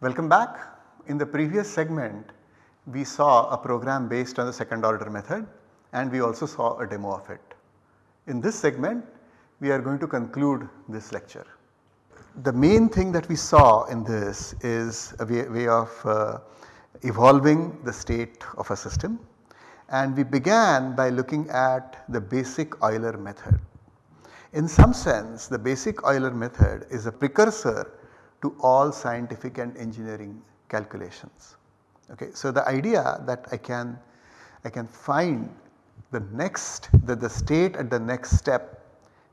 Welcome back. In the previous segment we saw a program based on the second order method and we also saw a demo of it. In this segment we are going to conclude this lecture. The main thing that we saw in this is a way, way of uh, evolving the state of a system and we began by looking at the basic Euler method. In some sense the basic Euler method is a precursor to all scientific and engineering calculations. Okay. So, the idea that I can I can find the next the, the state at the next step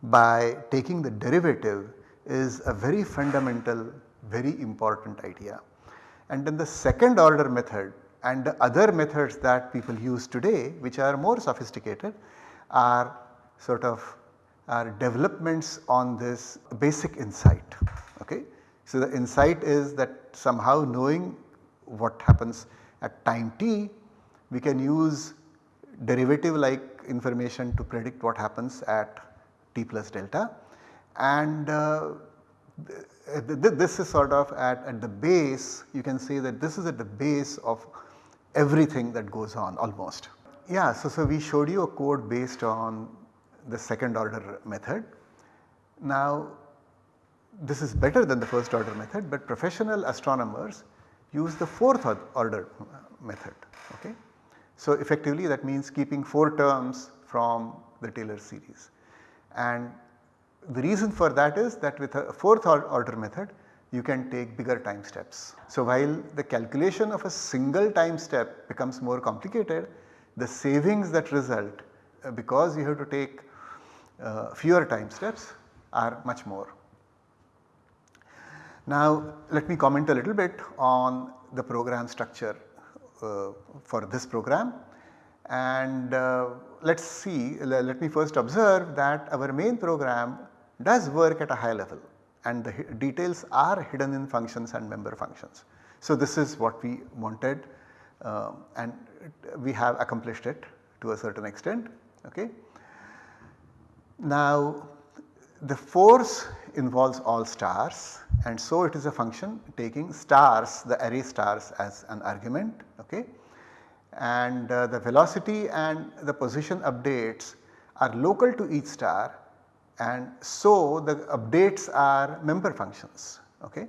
by taking the derivative is a very fundamental very important idea. And then the second order method and the other methods that people use today which are more sophisticated are sort of are developments on this basic insight. Okay. So, the insight is that somehow knowing what happens at time t we can use derivative like information to predict what happens at t plus delta and uh, this is sort of at, at the base you can say that this is at the base of everything that goes on almost. Yeah, so, so we showed you a code based on the second order method. Now this is better than the first order method but professional astronomers use the fourth order method. Okay. So effectively that means keeping 4 terms from the Taylor series and the reason for that is that with a fourth order method you can take bigger time steps. So while the calculation of a single time step becomes more complicated the savings that result uh, because you have to take uh, fewer time steps are much more. Now let me comment a little bit on the program structure uh, for this program and uh, let us see let me first observe that our main program does work at a high level and the details are hidden in functions and member functions. So this is what we wanted uh, and we have accomplished it to a certain extent. Okay. Now the force involves all stars and so it is a function taking stars the array stars as an argument okay. and uh, the velocity and the position updates are local to each star and so the updates are member functions. Okay.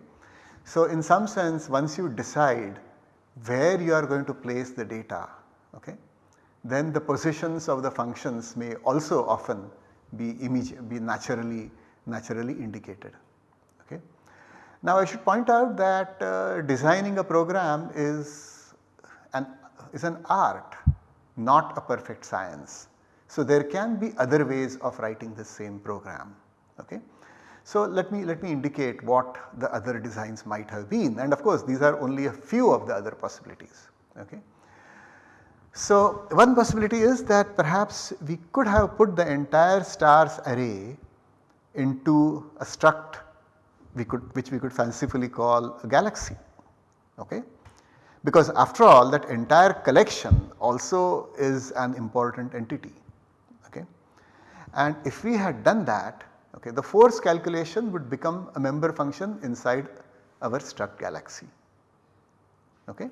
So in some sense once you decide where you are going to place the data okay, then the positions of the functions may also often be, be naturally, naturally indicated. Okay. Now I should point out that uh, designing a program is an, is an art not a perfect science. So there can be other ways of writing the same program. Okay. So let me let me indicate what the other designs might have been and of course these are only a few of the other possibilities. Okay. So one possibility is that perhaps we could have put the entire stars array into a struct we could which we could fancifully call a galaxy. Okay. Because after all that entire collection also is an important entity. Okay? And if we had done that okay, the force calculation would become a member function inside our struct galaxy. Okay.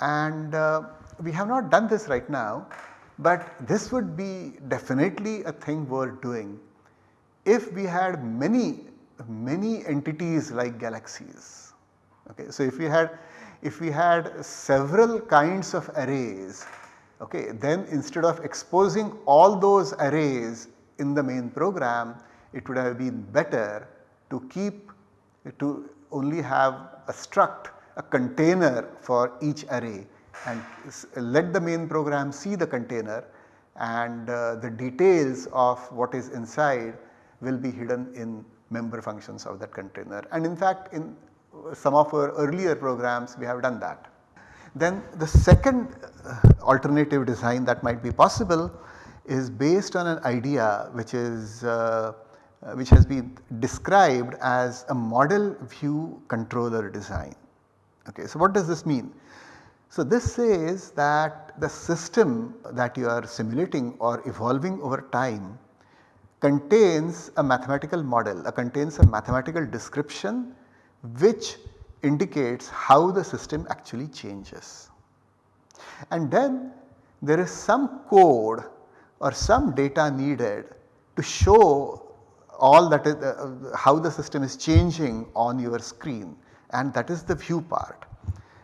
And uh, we have not done this right now but this would be definitely a thing worth doing if we had many many entities like galaxies. Okay. So if we had if we had several kinds of arrays Okay, then instead of exposing all those arrays in the main program, it would have been better to keep to only have a struct, a container for each array and let the main program see the container and uh, the details of what is inside will be hidden in member functions of that container. And in fact, in some of our earlier programs we have done that. Then the second uh, alternative design that might be possible is based on an idea which is uh, uh, which has been described as a model view controller design. Okay, so what does this mean? So this says that the system that you are simulating or evolving over time contains a mathematical model, uh, contains a mathematical description which indicates how the system actually changes. And then there is some code or some data needed to show all that is uh, how the system is changing on your screen and that is the view part.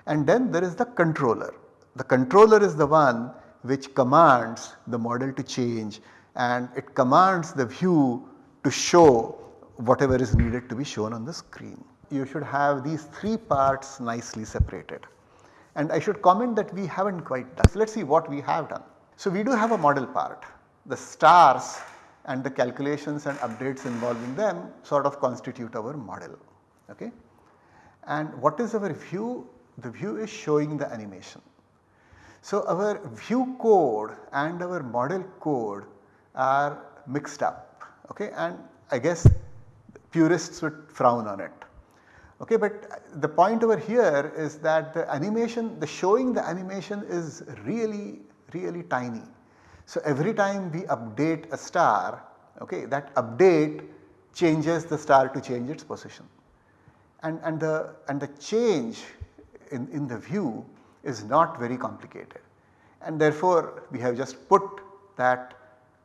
And then there is the controller. The controller is the one which commands the model to change and it commands the view to show whatever is needed to be shown on the screen. You should have these three parts nicely separated. And I should comment that we have not quite done. So, let us see what we have done. So, we do have a model part. The stars and the calculations and updates involving them sort of constitute our model. Okay? And what is our view? The view is showing the animation. So, our view code and our model code are mixed up okay? and I guess purists would frown on it. Okay, but the point over here is that the animation, the showing the animation is really, really tiny. So every time we update a star, okay, that update changes the star to change its position. And, and, the, and the change in, in the view is not very complicated. And therefore, we have just put that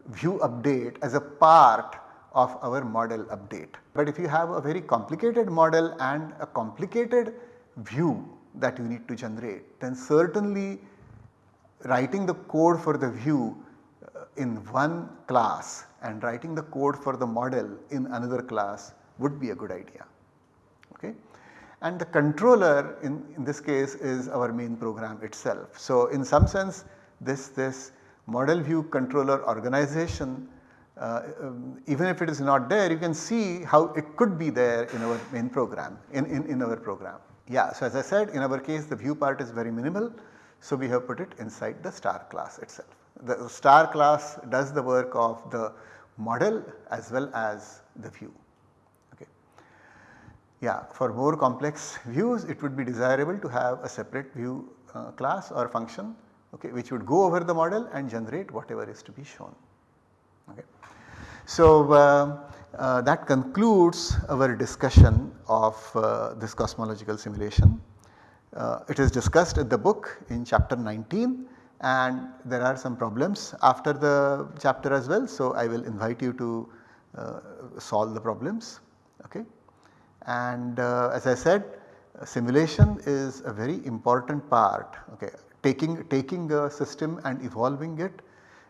view update as a part of our model update. But if you have a very complicated model and a complicated view that you need to generate then certainly writing the code for the view uh, in one class and writing the code for the model in another class would be a good idea. And the controller in, in this case is our main program itself. So in some sense this, this model view controller organization uh, um, even if it is not there you can see how it could be there in our main program in, in, in our program. Yeah, so as I said in our case the view part is very minimal so we have put it inside the star class itself. The star class does the work of the model as well as the view. Yeah, for more complex views it would be desirable to have a separate view uh, class or function okay, which would go over the model and generate whatever is to be shown. Okay. So, uh, uh, that concludes our discussion of uh, this cosmological simulation. Uh, it is discussed in the book in chapter 19 and there are some problems after the chapter as well. So, I will invite you to uh, solve the problems. Okay. And uh, as I said simulation is a very important part okay, taking, taking a system and evolving it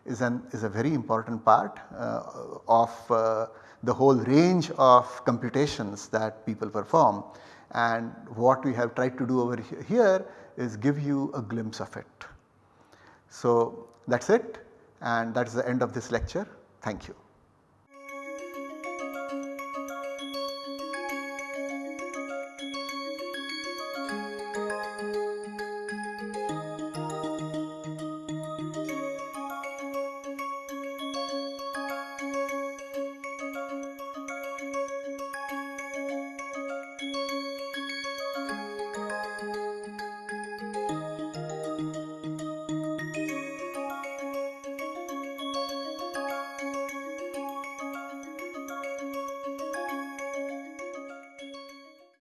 is, an, is a very important part uh, of uh, the whole range of computations that people perform and what we have tried to do over here is give you a glimpse of it. So that is it and that is the end of this lecture. Thank you.